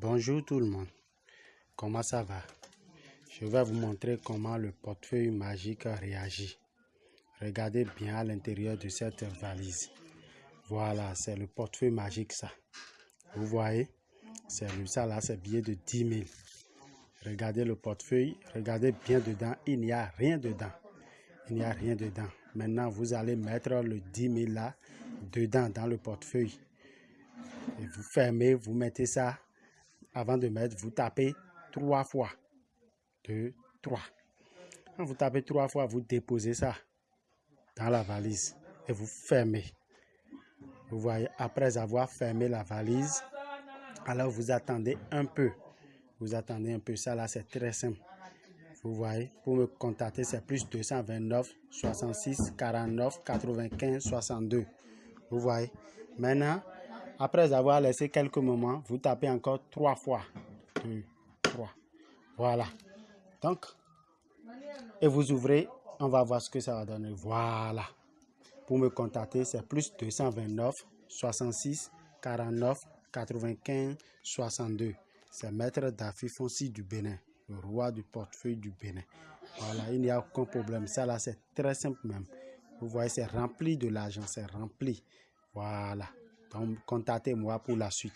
Bonjour tout le monde, comment ça va? Je vais vous montrer comment le portefeuille magique réagit. Regardez bien à l'intérieur de cette valise. Voilà, c'est le portefeuille magique ça. Vous voyez? C'est ça là, c'est billet de 10 000. Regardez le portefeuille, regardez bien dedans, il n'y a rien dedans. Il n'y a rien dedans. Maintenant, vous allez mettre le 10 000 là dedans dans le portefeuille. Et vous fermez, vous mettez ça avant de mettre, vous tapez trois fois. Deux, trois. Quand vous tapez trois fois, vous déposez ça dans la valise et vous fermez. Vous voyez, après avoir fermé la valise, alors vous attendez un peu. Vous attendez un peu. Ça là, c'est très simple. Vous voyez, pour me contacter, c'est plus 229 66 49 95 62. Vous voyez. Maintenant, après avoir laissé quelques moments, vous tapez encore trois fois. Voilà. Donc, et vous ouvrez, on va voir ce que ça va donner. Voilà. Pour me contacter, c'est plus 229 66 49 95 62. C'est Maître Dafi Fonsi du Bénin, le roi du portefeuille du Bénin. Voilà, il n'y a aucun problème. Ça là, c'est très simple même. Vous voyez, c'est rempli de l'argent, c'est rempli. Voilà. Donc, contactez-moi pour la suite.